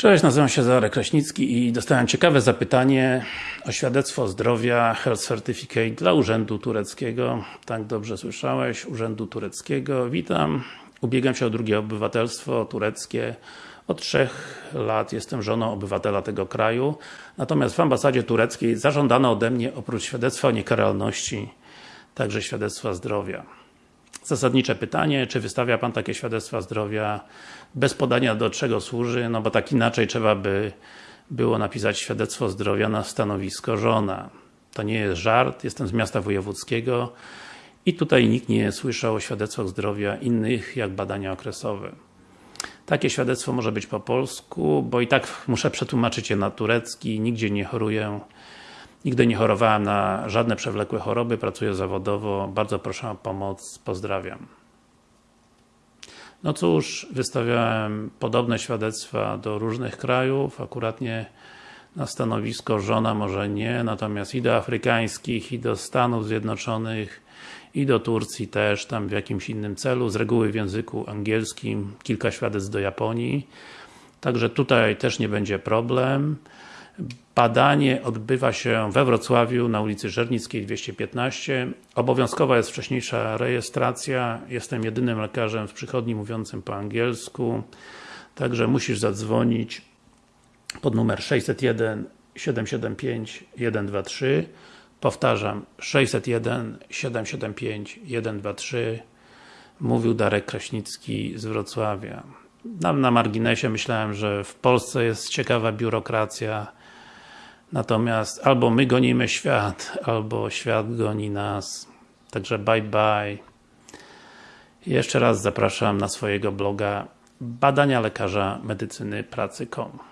Cześć, nazywam się Zarek Kraśnicki i dostałem ciekawe zapytanie o świadectwo zdrowia Health Certificate dla Urzędu Tureckiego. Tak dobrze słyszałeś, Urzędu Tureckiego. Witam. Ubiegam się o drugie obywatelstwo tureckie. Od trzech lat jestem żoną obywatela tego kraju. Natomiast w ambasadzie tureckiej zażądano ode mnie oprócz świadectwa o niekaralności także świadectwa zdrowia. Zasadnicze pytanie, czy wystawia Pan takie świadectwa zdrowia bez podania do czego służy, no bo tak inaczej trzeba by było napisać świadectwo zdrowia na stanowisko żona. To nie jest żart, jestem z miasta wojewódzkiego i tutaj nikt nie słyszał o świadectwach zdrowia innych jak badania okresowe. Takie świadectwo może być po polsku, bo i tak muszę przetłumaczyć je na turecki, nigdzie nie choruję Nigdy nie chorowałem na żadne przewlekłe choroby, pracuję zawodowo, bardzo proszę o pomoc, pozdrawiam. No cóż, wystawiałem podobne świadectwa do różnych krajów, akuratnie na stanowisko żona może nie, natomiast i do afrykańskich, i do Stanów Zjednoczonych, i do Turcji też, tam w jakimś innym celu, z reguły w języku angielskim, kilka świadectw do Japonii. Także tutaj też nie będzie problem. Badanie odbywa się we Wrocławiu na ulicy Żernickiej 215. Obowiązkowa jest wcześniejsza rejestracja. Jestem jedynym lekarzem w przychodni mówiącym po angielsku. Także musisz zadzwonić pod numer 601 775 123 Powtarzam 601 775 123 Mówił Darek Kraśnicki z Wrocławia. Nam na marginesie myślałem, że w Polsce jest ciekawa biurokracja Natomiast albo my gonimy świat, albo świat goni nas. Także bye bye. Jeszcze raz zapraszam na swojego bloga badania lekarza medycyny pracy.com